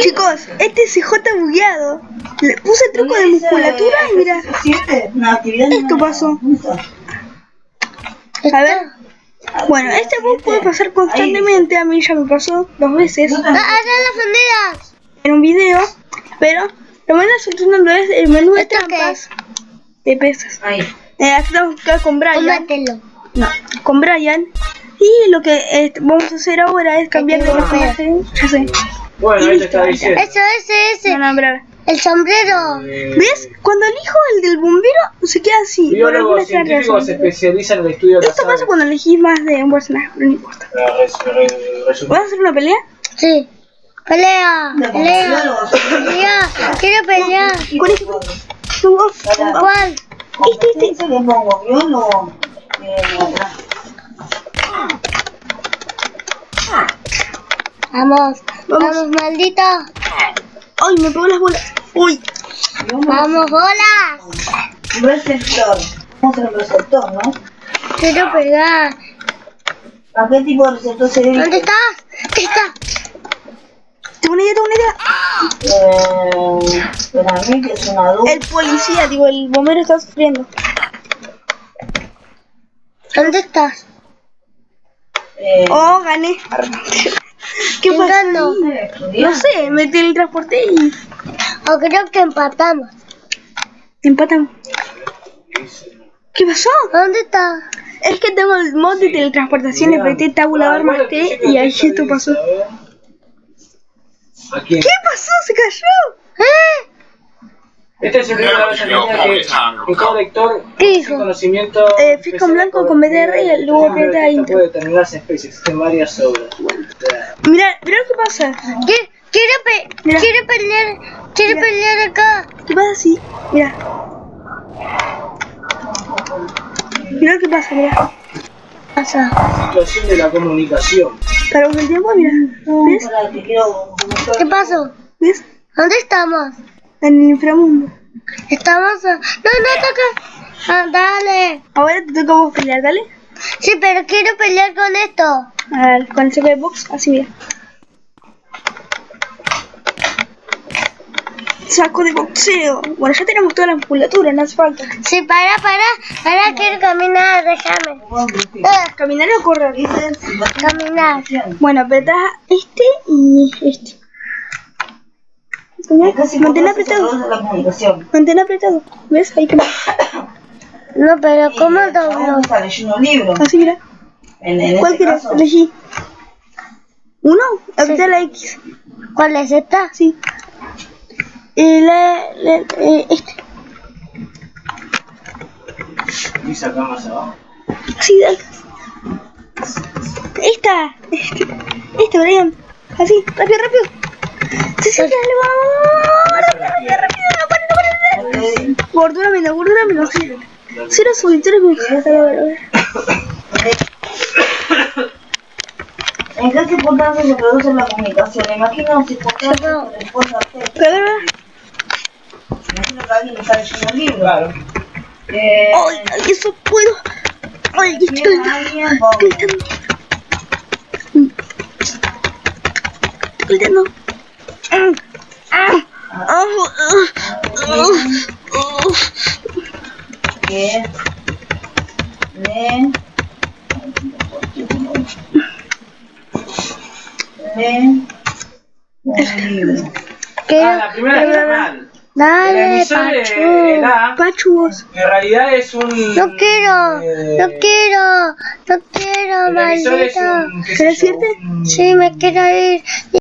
Chicos, este es CJ bugueado. Le puse truco de musculatura y mira. Esto pasó. A ver. Bueno, este bug puede pasar constantemente. A mí ya me pasó dos veces ¡Ah, las banderas! en un video. Pero lo van a solucionando es el menú de ¿Esto qué trampas de pesas. Ahí. Eh, aquí vamos a con Brian. No, con Brian. Y lo que eh, vamos a hacer ahora es cambiar de personaje. Ya sé. Bueno, ahí te está diciendo. Eso, ese, ese. No, no, brava. El sombrero. Eh, ¿Ves? Cuando elijo el del bombero se queda así. por alguna Biólogos científicos se especializan en el estudio de Esto pasa cuando elegís más de un personaje, pero no importa. ¿Vas a hacer una pelea? Sí. Pelea. Pelea. Pelea. Quiero pelear. ¿Con este? ¿Con vos? ¿Cuál? Este, este. le pongo biólogo eh, atrás. Vamos. Vamos, maldito. Ay, me pegó las bolas. Uy. Vamos, bolas. Receptor. Vamos a hacer un receptor, ¿no? Quiero pegar. ¿A qué tipo de receptor se debe? ¿Dónde estás? ¿Dónde estás? Tengo una idea, tengo una idea. Eh, para mí que es una duda. El policía, digo, el bombero está sufriendo. ¿Dónde estás? Eh, Oh, gané. ¿Qué ¿Quién pasó? No sé, me teletransporté y O creo que empatamos. empatan. ¿Qué pasó? ¿Dónde estás? Es que tengo el mod de teletransportación, le apreté tabulador más T y ahí esto pasó. ¿Qué pasó? ¿Se cayó? ¿Eh? Este es el libro de la Argentina que, que todo lector ¿Qué sin dijo? conocimiento Eh, fijo en blanco con BDR y luego aprieta ahí. Enter. puede determinarse especies, varias obras. Mira, mira lo que pasa. ¿Qué- Quiero, pe Mira. quiero pelear. Quiero Mira. pelear acá. ¿Qué pasa así? Mira. Mira lo que pasa, mira. Pasa. Situación de la comunicación. Paramos el tiempo, mira. ¿Ves? para quiero ¿Qué pasó? ¿Ves? ¿Dónde estamos? En el inframundo. Estamos. a- No, no toca. Ah, dale. Ahora te toca a vos pelear, dale. Sí, pero quiero pelear con esto. A ver, con el CP Box, así mira. Saco de boxeo. Bueno, ya tenemos toda la musculatura, no hace falta. Sí, para, para. Para, quiero caminar. Déjame. Ah, ¿Caminar o correr? caminar. Bueno, apretás este y este. Mantén apretado. Mantén apretado. ¿Ves? Ahí que No, pero ¿cómo Y, doblo? Vamos a leyendo un libro. Así mira. En, en ¿Cuál este quieres? caso, Elegí. ¿Uno? Apretá la X. ¿Cuál es esta? Sí. Y la, la- eh, este. Y saca más abajo. Así, dale. Esta. Este, este, Brian. Así, rápido, rápido. Sí, sí, dale, vamos. Rápido, rápido, rápido. No no no pare. Gordúramelo, gordúramelo. Sí. Cero solitario con ¿En qué circunstancias se produce la comunicación? Imagino circunstancias que después hacer. A. Imagino que alguien está leyendo un libro. Claro. Eh, Ay, ay, eso puedo. Ay, estoy tiene calentando. alguien, vamos. Libro. Quiero. Ah, la primera está mal. Dale, de Pachu. vos. en realidad es un. No quiero. eh, No quiero. No quiero, maldito. ¿qué sé ¿Querés yo, irte? Sí, me quiero ir.